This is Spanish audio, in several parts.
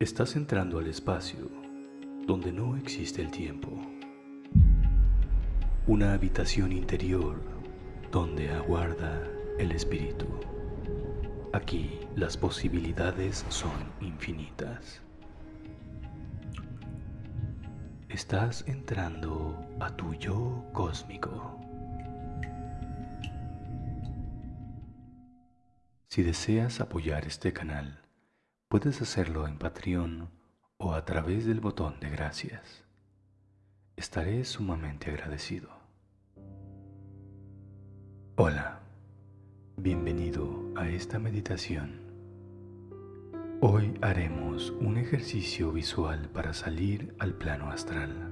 Estás entrando al espacio donde no existe el tiempo. Una habitación interior donde aguarda el espíritu. Aquí las posibilidades son infinitas. Estás entrando a tu yo cósmico. Si deseas apoyar este canal, puedes hacerlo en Patreon o a través del botón de gracias. Estaré sumamente agradecido. Hola, bienvenido a esta meditación. Hoy haremos un ejercicio visual para salir al plano astral.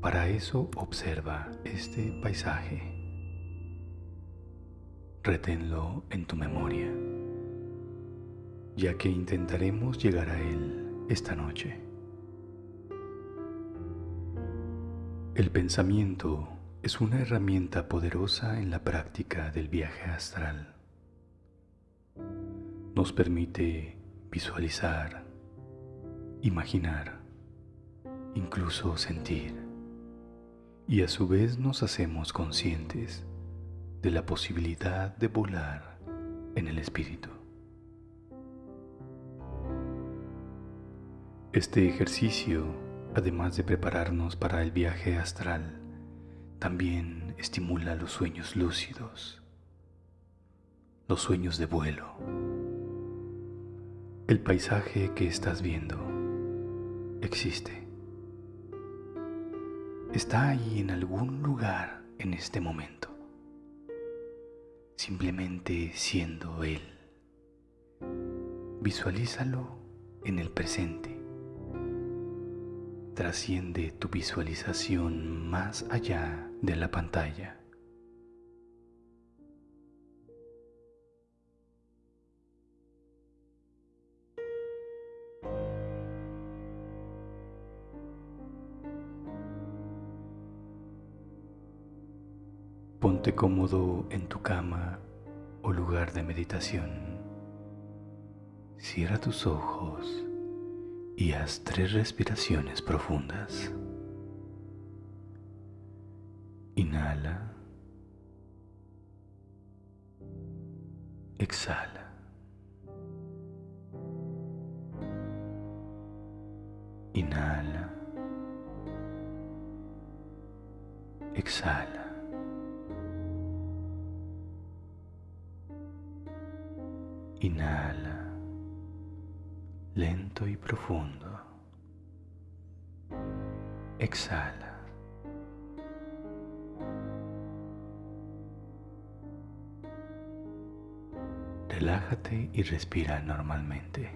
Para eso observa este paisaje reténlo en tu memoria, ya que intentaremos llegar a él esta noche. El pensamiento es una herramienta poderosa en la práctica del viaje astral. Nos permite visualizar, imaginar, incluso sentir, y a su vez nos hacemos conscientes de la posibilidad de volar en el espíritu. Este ejercicio, además de prepararnos para el viaje astral, también estimula los sueños lúcidos, los sueños de vuelo. El paisaje que estás viendo existe. Está ahí en algún lugar en este momento simplemente siendo Él. Visualízalo en el presente. Trasciende tu visualización más allá de la pantalla. Ponte cómodo en tu cama o lugar de meditación. Cierra tus ojos y haz tres respiraciones profundas. Inhala. Exhala. Inhala. Exhala. Inhala, lento y profundo. Exhala. Relájate y respira normalmente.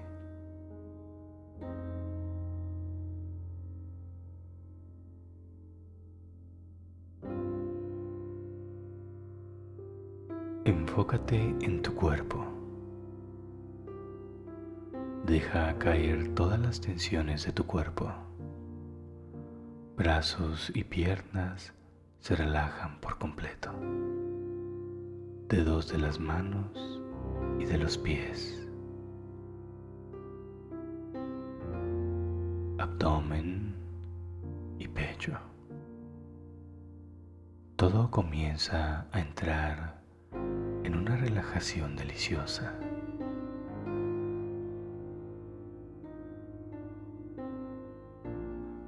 Enfócate en tu cuerpo. Deja caer todas las tensiones de tu cuerpo. Brazos y piernas se relajan por completo. Dedos de las manos y de los pies. Abdomen y pecho. Todo comienza a entrar en una relajación deliciosa.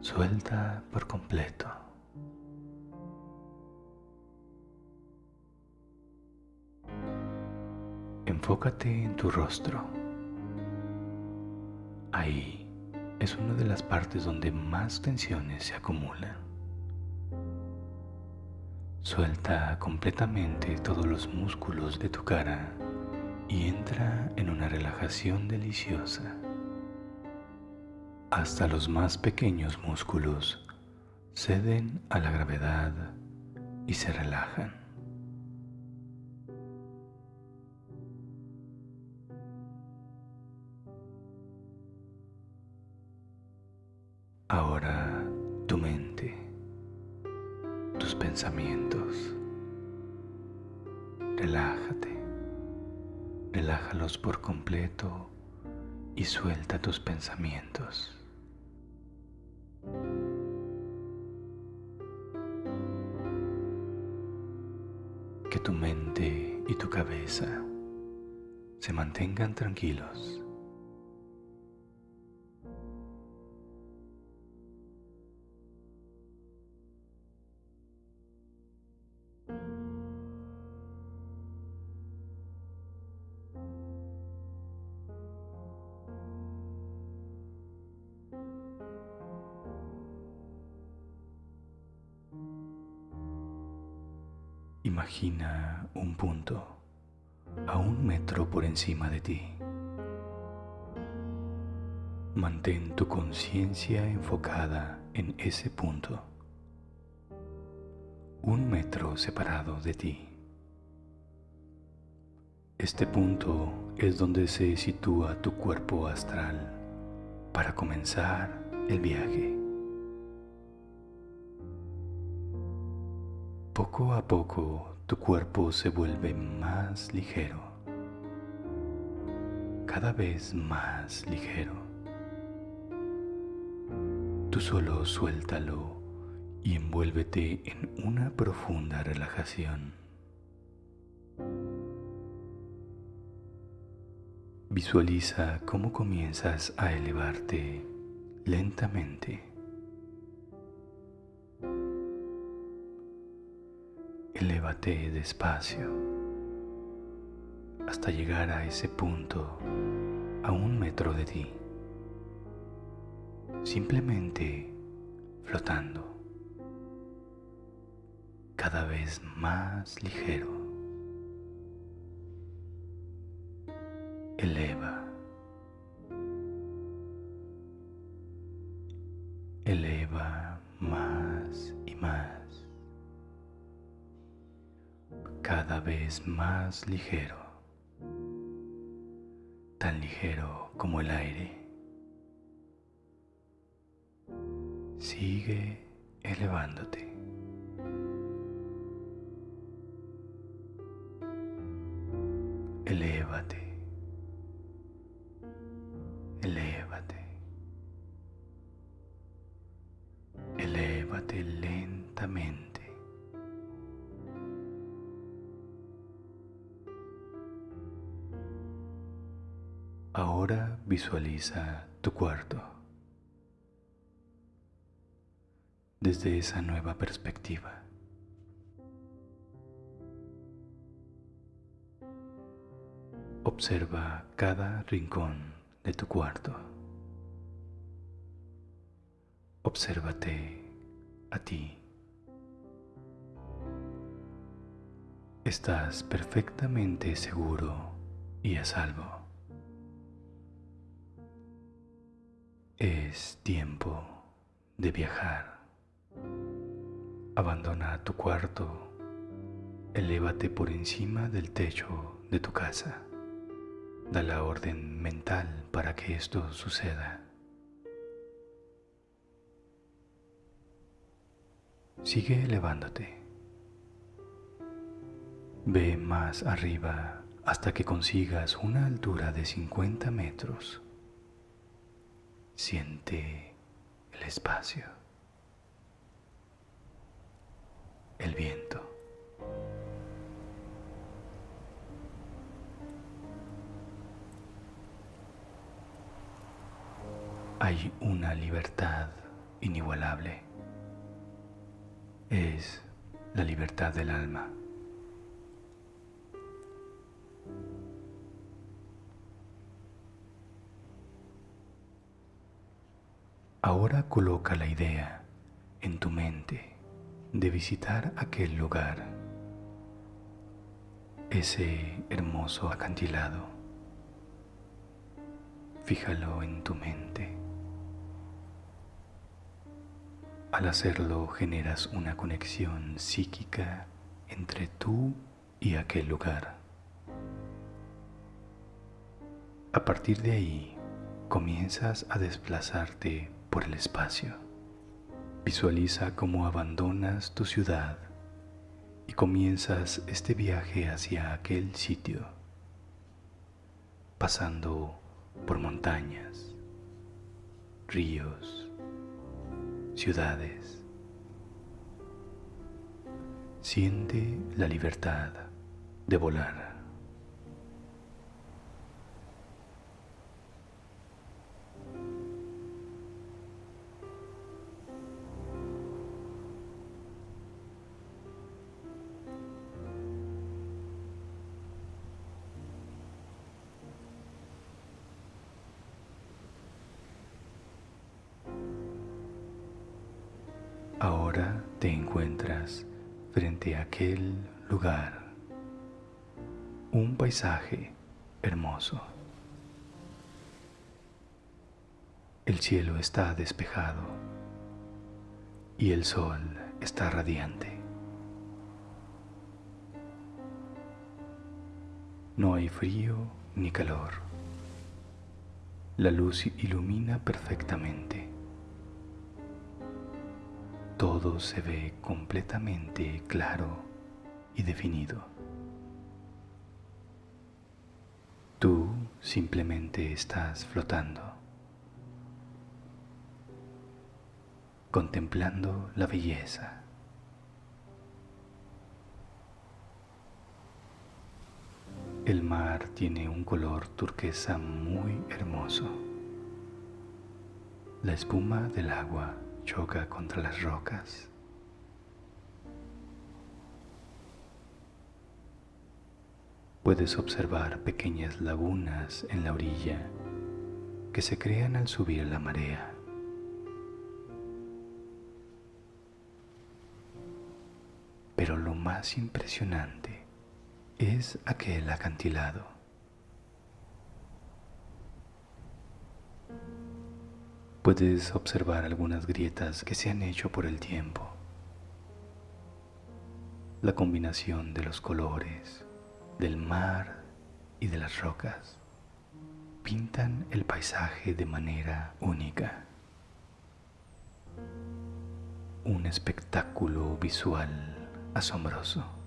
Suelta por completo. Enfócate en tu rostro. Ahí es una de las partes donde más tensiones se acumulan. Suelta completamente todos los músculos de tu cara y entra en una relajación deliciosa hasta los más pequeños músculos ceden a la gravedad y se relajan. Ahora tu mente, tus pensamientos, relájate, relájalos por completo y suelta tus pensamientos. Que tu mente y tu cabeza se mantengan tranquilos. Imagina un punto a un metro por encima de ti. Mantén tu conciencia enfocada en ese punto, un metro separado de ti. Este punto es donde se sitúa tu cuerpo astral para comenzar el viaje. Poco a poco tu cuerpo se vuelve más ligero, cada vez más ligero. Tú solo suéltalo y envuélvete en una profunda relajación. Visualiza cómo comienzas a elevarte lentamente Elévate despacio hasta llegar a ese punto a un metro de ti, simplemente flotando, cada vez más ligero. Eleva, eleva más cada vez más ligero, tan ligero como el aire. Sigue elevándote. Elévate. Visualiza tu cuarto desde esa nueva perspectiva. Observa cada rincón de tu cuarto. Obsérvate a ti. Estás perfectamente seguro y a salvo. Es tiempo de viajar. Abandona tu cuarto, elévate por encima del techo de tu casa. Da la orden mental para que esto suceda. Sigue elevándote. Ve más arriba hasta que consigas una altura de 50 metros. Siente el espacio, el viento. Hay una libertad inigualable. Es la libertad del alma. Ahora coloca la idea en tu mente de visitar aquel lugar, ese hermoso acantilado. Fíjalo en tu mente. Al hacerlo generas una conexión psíquica entre tú y aquel lugar. A partir de ahí comienzas a desplazarte por el espacio. Visualiza cómo abandonas tu ciudad y comienzas este viaje hacia aquel sitio, pasando por montañas, ríos, ciudades. Siente la libertad de volar. Ahora te encuentras frente a aquel lugar, un paisaje hermoso. El cielo está despejado y el sol está radiante. No hay frío ni calor. La luz ilumina perfectamente todo se ve completamente claro y definido. Tú simplemente estás flotando, contemplando la belleza. El mar tiene un color turquesa muy hermoso. La espuma del agua choca contra las rocas. Puedes observar pequeñas lagunas en la orilla que se crean al subir la marea. Pero lo más impresionante es aquel acantilado. Puedes observar algunas grietas que se han hecho por el tiempo. La combinación de los colores, del mar y de las rocas pintan el paisaje de manera única. Un espectáculo visual asombroso.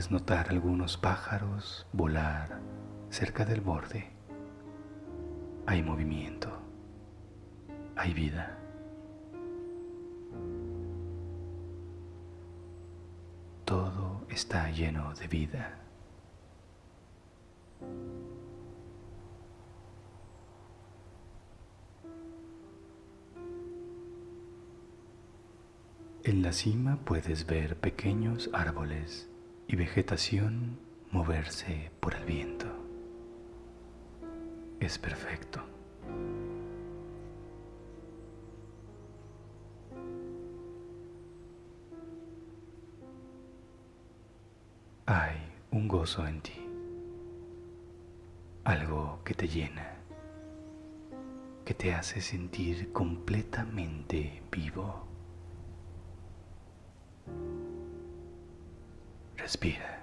Puedes notar algunos pájaros volar cerca del borde. Hay movimiento, hay vida. Todo está lleno de vida. En la cima puedes ver pequeños árboles y vegetación moverse por el viento. Es perfecto. Hay un gozo en ti, algo que te llena, que te hace sentir completamente vivo. Respira.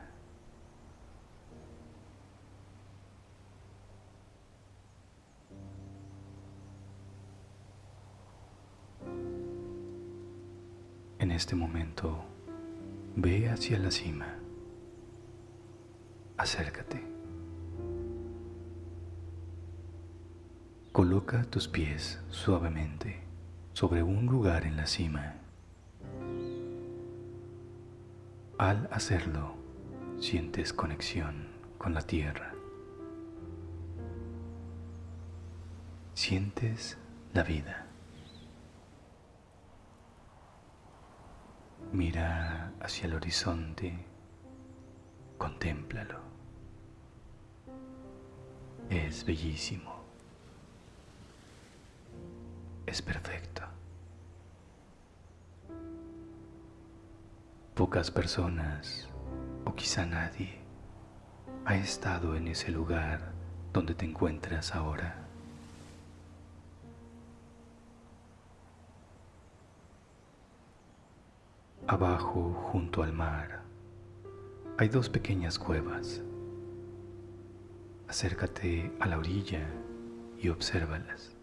En este momento, ve hacia la cima. Acércate. Coloca tus pies suavemente sobre un lugar en la cima Al hacerlo, sientes conexión con la tierra. Sientes la vida. Mira hacia el horizonte, contémplalo. Es bellísimo. Es perfecto. Pocas personas, o quizá nadie, ha estado en ese lugar donde te encuentras ahora. Abajo, junto al mar, hay dos pequeñas cuevas. Acércate a la orilla y obsérvalas.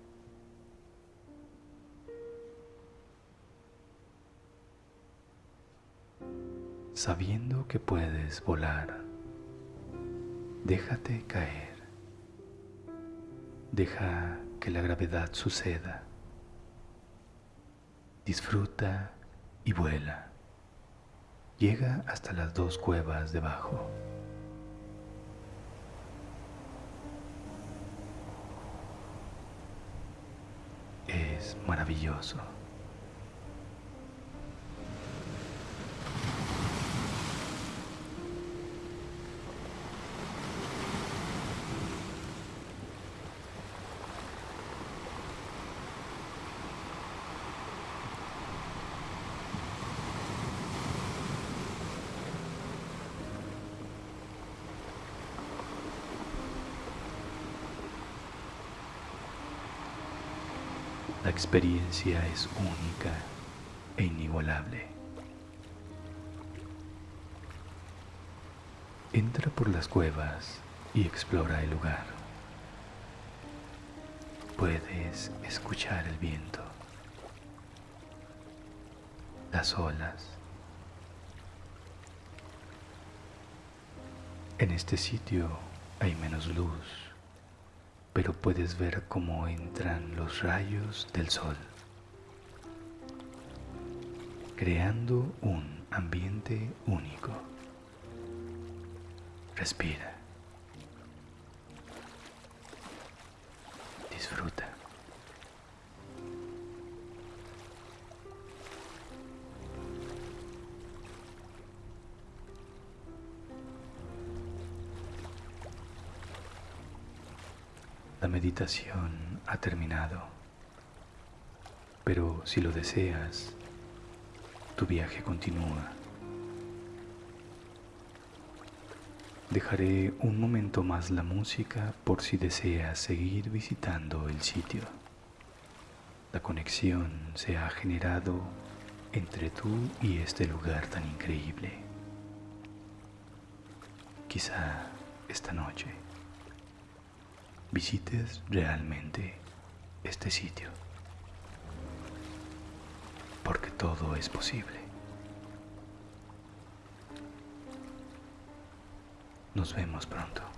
Sabiendo que puedes volar, déjate caer. Deja que la gravedad suceda. Disfruta y vuela. Llega hasta las dos cuevas debajo. Es maravilloso. La experiencia es única e inigualable. Entra por las cuevas y explora el lugar. Puedes escuchar el viento, las olas. En este sitio hay menos luz pero puedes ver cómo entran los rayos del sol, creando un ambiente único. Respira. Meditación ha terminado, pero si lo deseas, tu viaje continúa. Dejaré un momento más la música por si deseas seguir visitando el sitio. La conexión se ha generado entre tú y este lugar tan increíble. Quizá esta noche visites realmente este sitio, porque todo es posible. Nos vemos pronto.